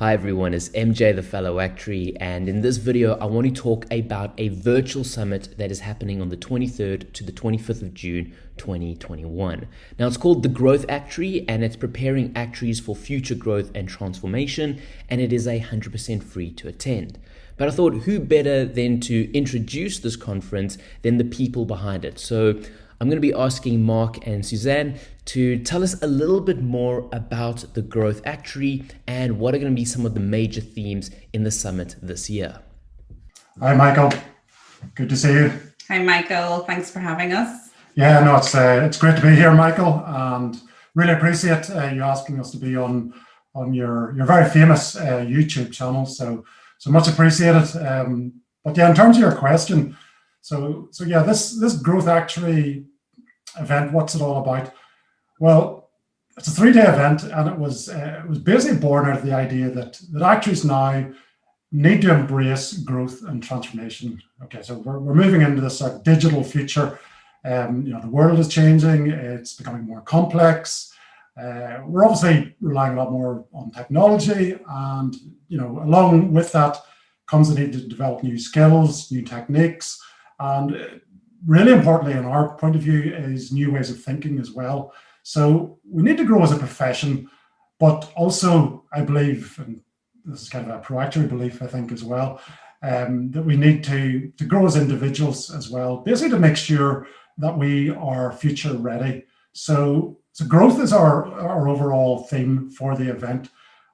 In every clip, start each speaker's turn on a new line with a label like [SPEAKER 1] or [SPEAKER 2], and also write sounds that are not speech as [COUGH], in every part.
[SPEAKER 1] Hi everyone, it's MJ the Fellow Actuary and in this video I want to talk about a virtual summit that is happening on the 23rd to the 25th of June 2021. Now it's called the Growth Actuary and it's preparing actuaries for future growth and transformation and it is a 100% free to attend. But I thought who better than to introduce this conference than the people behind it. So I'm going to be asking Mark and Suzanne to tell us a little bit more about the Growth Actuary and what are going to be some of the major themes in the summit this year.
[SPEAKER 2] Hi, Michael. Good to see you.
[SPEAKER 3] Hi, Michael. Thanks for having us.
[SPEAKER 2] Yeah, no, it's uh, it's great to be here, Michael, and really appreciate uh, you asking us to be on on your your very famous uh, YouTube channel. So so much appreciated. Um, but yeah, in terms of your question, so, so yeah, this, this growth actuary event, what's it all about? Well, it's a three-day event, and it was uh, it was basically born out of the idea that that actuaries now need to embrace growth and transformation. Okay, so we're, we're moving into this sort of digital future. Um, you know, the world is changing; it's becoming more complex. Uh, we're obviously relying a lot more on technology, and you know, along with that comes the need to develop new skills, new techniques, and really importantly, in our point of view, is new ways of thinking as well. So we need to grow as a profession, but also I believe, and this is kind of a proactive belief, I think as well, um, that we need to, to grow as individuals as well, basically to make sure that we are future ready. So, so growth is our, our overall theme for the event.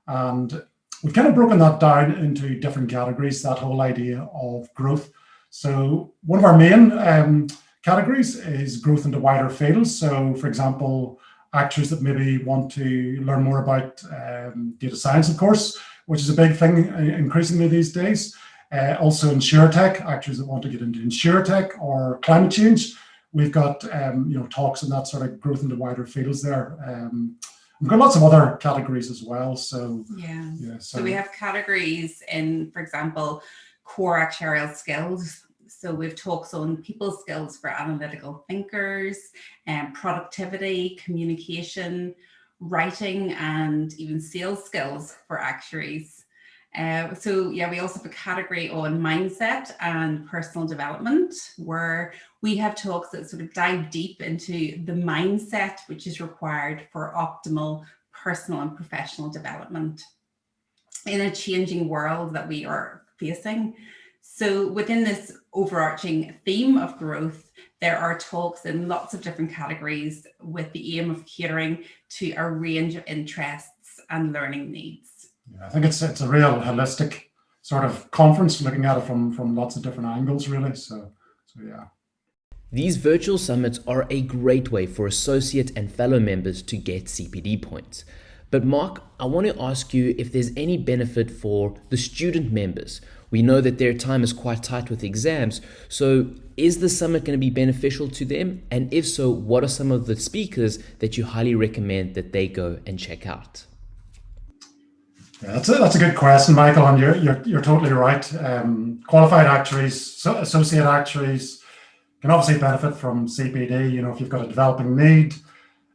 [SPEAKER 2] And we've kind of broken that down into different categories, that whole idea of growth. So one of our main um, categories is growth into wider fields. So for example, actuaries that maybe want to learn more about um, data science, of course, which is a big thing uh, increasingly these days. Uh, also tech actuaries that want to get into tech or climate change. We've got um, you know talks and that sort of growth into wider fields there. Um, we've got lots of other categories as well. So
[SPEAKER 3] yeah, yeah so, so we have categories in, for example, core actuarial skills so we've talks on people skills for analytical thinkers and um, productivity, communication, writing, and even sales skills for actuaries. Uh, so yeah, we also have a category on mindset and personal development where we have talks that sort of dive deep into the mindset which is required for optimal personal and professional development in a changing world that we are facing. So within this overarching theme of growth, there are talks in lots of different categories with the aim of catering to a range of interests and learning needs.
[SPEAKER 2] Yeah, I think it's it's a real holistic sort of conference, looking at it from from lots of different angles, really. So, so yeah.
[SPEAKER 1] These virtual summits are a great way for associate and fellow members to get CPD points. But Mark, I want to ask you if there's any benefit for the student members we know that their time is quite tight with exams. So is the summit going to be beneficial to them? And if so, what are some of the speakers that you highly recommend that they go and check out?
[SPEAKER 2] Yeah, that's a, that's a good question, Michael, and you're, you're, you're totally right. Um, qualified actuaries, associate actuaries can obviously benefit from CPD, you know, if you've got a developing need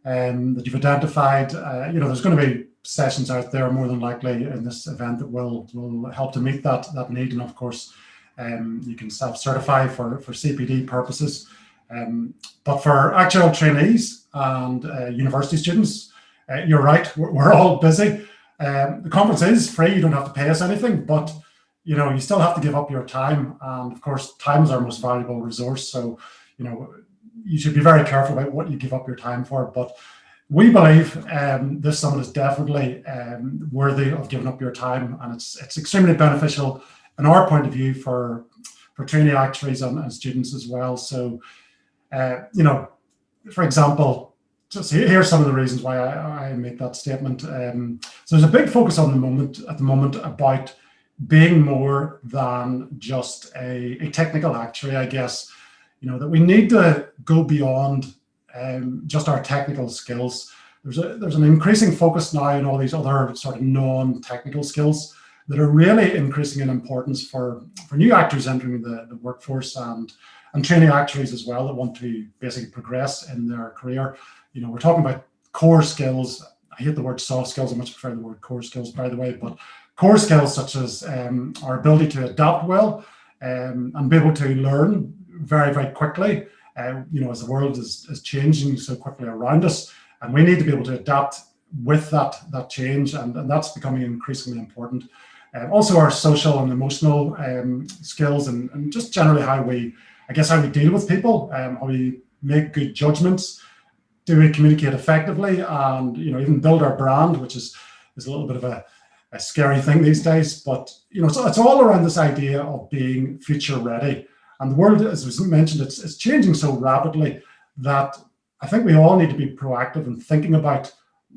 [SPEAKER 2] um, that you've identified, uh, you know, there's going to be sessions out there more than likely in this event that will will help to meet that that need. And of course um, you can self-certify for for CPD purposes. Um, but for actuarial trainees and uh, university students uh, you're right we're, we're all busy. Um, the conference is free you don't have to pay us anything but you know you still have to give up your time. And of course time is our most valuable resource. So you know you should be very careful about what you give up your time for but we believe um, this summit is definitely um, worthy of giving up your time and it's it's extremely beneficial in our point of view for for trainee actuaries and, and students as well. So, uh, you know, for example, just here's some of the reasons why I, I make that statement. Um, so there's a big focus on the moment at the moment about being more than just a, a technical actuary, I guess, you know, that we need to go beyond um, just our technical skills. There's a there's an increasing focus now on all these other sort of non-technical skills that are really increasing in importance for for new actuaries entering the, the workforce and and training actuaries as well that want to basically progress in their career. You know, we're talking about core skills, I hate the word soft skills, I much prefer the word core skills, by the way, but core skills such as um, our ability to adapt well um, and be able to learn very, very quickly, uh, you know, as the world is, is changing so quickly around us. And we need to be able to adapt with that, that change, and, and that's becoming increasingly important. Um, also our social and emotional um, skills and, and, just generally how we, I guess, how we deal with people, um, how we make good judgments, do we communicate effectively and, you know, even build our brand, which is, is a little bit of a, a scary thing these days. But, you know, so it's all around this idea of being future ready. And the world, as was mentioned, it's, it's changing so rapidly that I think we all need to be proactive in thinking about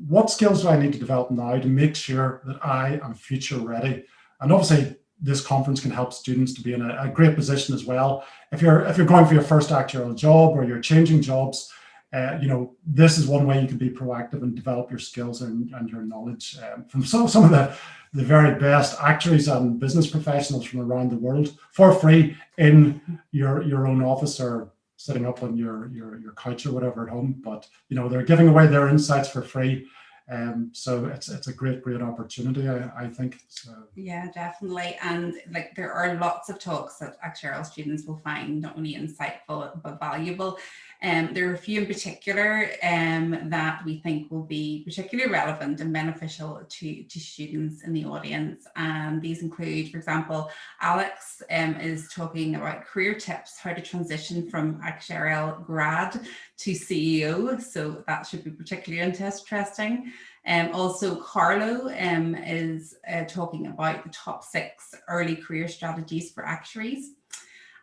[SPEAKER 2] what skills do I need to develop now to make sure that I am future ready? And obviously this conference can help students to be in a, a, great position as well. If you're if you're going for your first actuarial job or you're changing jobs, uh, you know, this is one way you can be proactive and develop your skills and, and your knowledge um, from some, some of the, the very best actuaries and business professionals from around the world for free in your, your own office or sitting up on your, your, your couch or whatever at home. But, you know, they're giving away their insights for free. Um, so it's it's a great, great opportunity, I, I think. So.
[SPEAKER 3] Yeah, definitely. And like there are lots of talks that actuarial students will find not only insightful but valuable. Um, there are a few in particular um, that we think will be particularly relevant and beneficial to, to students in the audience. And these include, for example, Alex um, is talking about career tips, how to transition from actuarial grad to CEO. So that should be particularly interesting. Um, also, Carlo um, is uh, talking about the top six early career strategies for actuaries.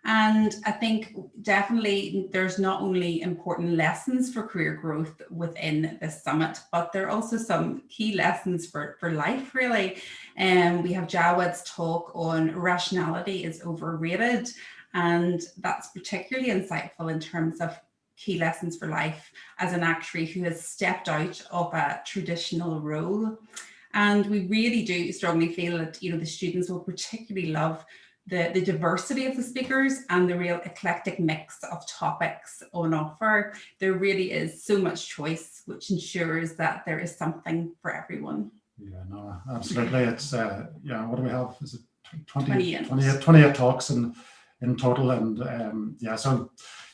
[SPEAKER 3] And I think definitely there's not only important lessons for career growth within this summit, but there are also some key lessons for, for life really. And um, we have Jawad's talk on rationality is overrated. And that's particularly insightful in terms of key lessons for life as an actuary who has stepped out of a traditional role. And we really do strongly feel that, you know, the students will particularly love the, the diversity of the speakers and the real eclectic mix of topics on offer. There really is so much choice, which ensures that there is something for everyone.
[SPEAKER 2] Yeah, no, absolutely. It's, uh, yeah, what do we have? Is it 20, 28, 28, 28 talks in, in total? And um, yeah, so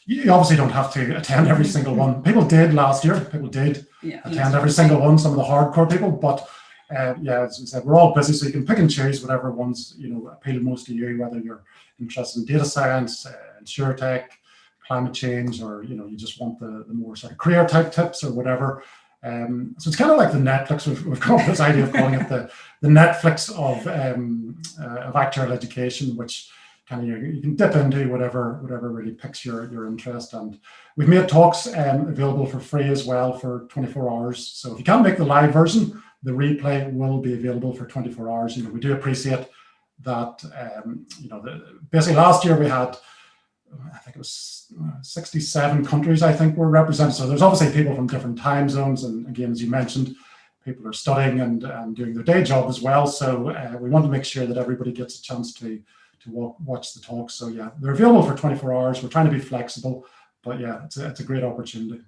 [SPEAKER 2] you obviously don't have to attend every single one. [LAUGHS] People did last year, people did yeah, attend every single one, some of the hardcore people, but uh, yeah, as we said, we're all busy, so you can pick and choose whatever ones you know appeal most to you, whether you're interested in data science, uh, tech, climate change, or you know you just want the, the more sort of career type tips or whatever. Um, so it's kind of like the Netflix. We've, we've with this idea of calling it the the Netflix of um, uh, of actuarial education, which kind of you, you, can dip into whatever whatever really picks your your interest. And we've made talks um, available for free as well for 24 hours. So if you can't make the live version, the replay will be available for 24 hours. You know, we do appreciate that, um, you know, the, basically last year we had, I think it was uh, 67 countries, I think were represented. So there's obviously people from different time zones. And again, as you mentioned, people are studying and, and doing their day job as well. So uh, we want to make sure that everybody gets a chance to, to walk, watch the talks. So yeah, they're available for 24 hours. We're trying to be flexible, but yeah, it's a, it's a great opportunity.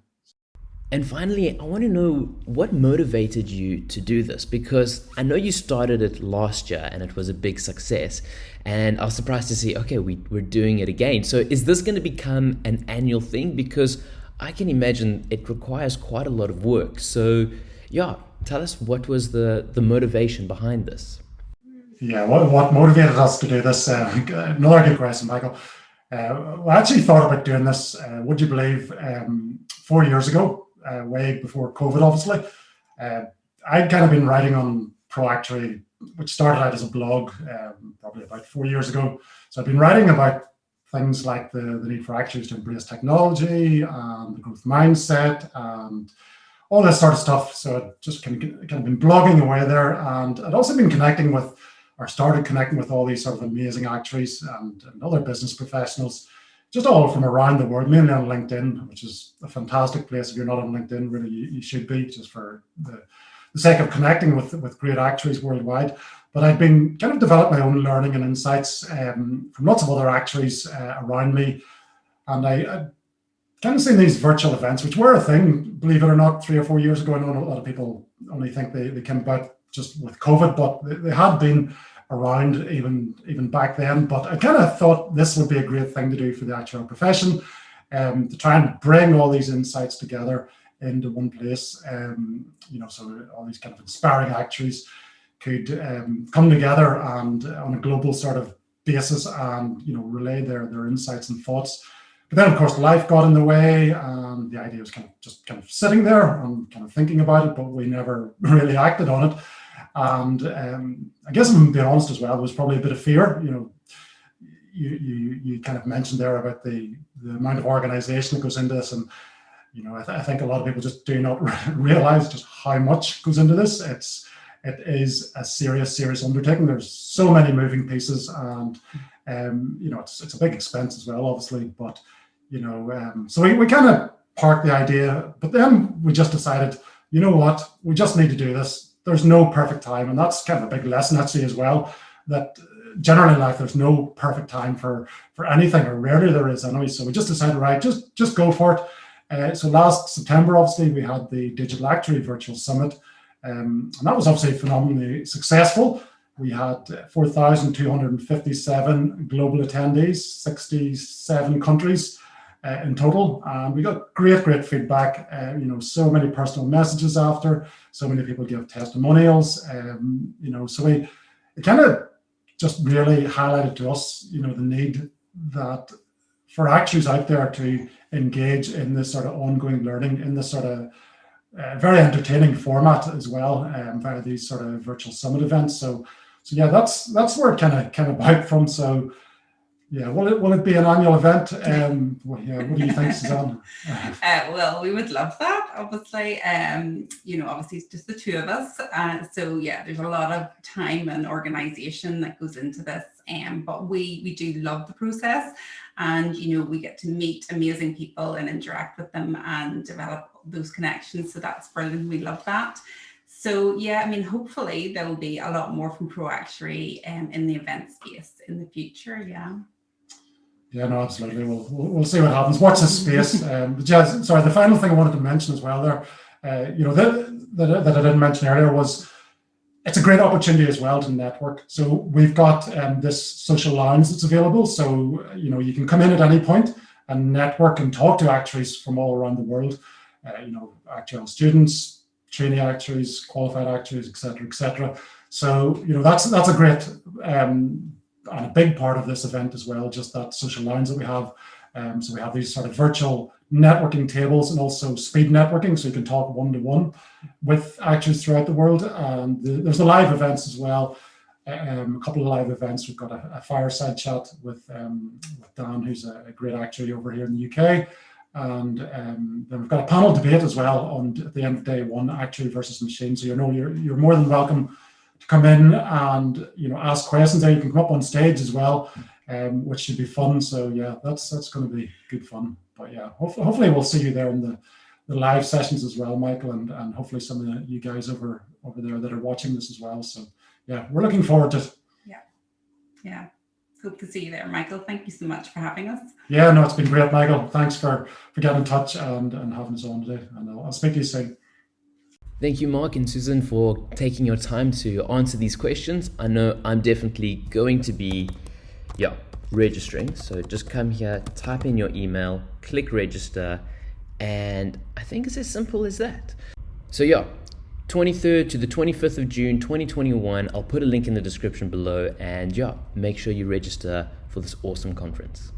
[SPEAKER 1] And finally, I want to know what motivated you to do this because I know you started it last year and it was a big success. And I was surprised to see, okay, we, we're doing it again. So is this going to become an annual thing? Because I can imagine it requires quite a lot of work. So, yeah, tell us what was the, the motivation behind this?
[SPEAKER 2] Yeah, what, what motivated us to do this? Uh, [LAUGHS] another good question, Michael. Uh, I actually thought about doing this, uh, would you believe, um, four years ago uh, way before COVID, obviously. Uh, I'd kind of been writing on ProActuary, which started out as a blog um, probably about four years ago. So I've been writing about things like the, the need for actuaries to embrace technology the growth mindset and all this sort of stuff. So I've just kind of, kind of been blogging away there. And I'd also been connecting with, or started connecting with all these sort of amazing actuaries and, and other business professionals just all from around the world, mainly on LinkedIn, which is a fantastic place. If you're not on LinkedIn, really, you, you should be just for the, the, sake of connecting with, with great actuaries worldwide. But I've been kind of developed my own learning and insights um, from lots of other actuaries uh, around me. And I, I, kind of seen these virtual events, which were a thing, believe it or not, three or four years ago. I know a lot of people only think they, they came about just with COVID, but they, they had been around even even back then. But I kind of thought this would be a great thing to do for the actuarial profession, um, to try and bring all these insights together into one place. Um, you know, so all these kind of inspiring actuaries could um, come together and uh, on a global sort of basis and you know relay their their insights and thoughts. But then, of course, life got in the way, and the idea was kind of just kind of sitting there and kind of thinking about it, but we never [LAUGHS] really acted on it. And um, I guess I'm being honest as well, there was probably a bit of fear. You know, you you, you kind of mentioned there about the the amount of organisation that goes into this, and you know, I, th- I, think a lot of people just do not [LAUGHS] realize just how much goes into this. It's it is a serious, serious undertaking. There's so many moving pieces, and um, you know, it's it's a big expense as well, obviously. But you know, um, so we, we kind of parked the idea, but then we just decided, you know what, we just need to do this. There's no perfect time, and that's kind of a big lesson actually as well. That generally in life, there's no perfect time for for anything, or rarely there is anyway. So we just decided, right, just just go for it. Uh, so last September, obviously, we had the Digital Actuary Virtual Summit, um, and that was obviously phenomenally successful. We had 4,257 global attendees, 67 countries uh, in total. And we got great, great feedback. Uh, you know, so many personal messages after, so many people give testimonials. Um, you know, so we it kind of just really highlighted to us, you know, the need that for actuaries out there to engage in this sort of ongoing learning in this sort of uh, very entertaining format as well um, via these sort of virtual summit events. So, so yeah, that's that's where it kind of came about from. So, yeah, will it will it be an annual event? Um, well, yeah, what do you think, Suzanne? [LAUGHS]
[SPEAKER 3] uh, well, we would love that. Obviously, um, you know, obviously it's just the two of us. Uh, so yeah, there's a lot of time and organisation that goes into this. Um, but we we do love the process, and you know, we get to meet amazing people and interact with them and develop those connections. So that's brilliant. We love that. So yeah, I mean, hopefully there will be a lot more from ProActuary um, in the event space in the future. Yeah.
[SPEAKER 2] Yeah, no, absolutely. We'll, we'll, see what happens. Watch this space. [LAUGHS] Um, but sorry, the final thing I wanted to mention as well there, uh, you know, that, that, that I didn't mention earlier was it's a great opportunity as well to network. So we've got um, this social lounge that's available. So, you know, you can come in at any point and network and talk to actuaries from all around the world, uh, you know, actuarial students, trainee actuaries, qualified actuaries, etc., etc. So, you know, that's that's a great um, and a big part of this event as well, just that social lounge that we have. Um, so we have these sort of virtual networking tables and also speed networking, so you can talk one to one with actuaries throughout the world. And the, there's the live events as well. Um, a couple of live events. We've got a, a fireside chat with, um, with Dan, who's a, a, great actuary over here in the UK. And um, then we've got a panel debate as well on at the end of day one, actuary versus machine. So you know you're you're more than welcome come in and you know ask questions there. You can come up on stage as well, um, which should be fun. So yeah, that's that's going to be good fun. But yeah, hopefully, hopefully we'll see you there in the, the live sessions as well, Michael, and, and hopefully some of you guys over over there that are watching this as well. So yeah, we're looking forward to it.
[SPEAKER 3] Yeah, yeah. Hope to see you there, Michael. Thank you so much for having us.
[SPEAKER 2] Yeah, no, it's been great, Michael. Thanks for for getting in touch and and having us on today. And I'll, I'll speak to you soon.
[SPEAKER 1] Thank you, Mark and Susan, for taking your time to answer these questions. I know I'm definitely going to be, yeah, registering. So just come here, type in your email, click register, and I think it's as simple as that. So, yeah, 23rd to the 25th of June 2021. I'll put a link in the description below, and yeah, make sure you register for this awesome conference.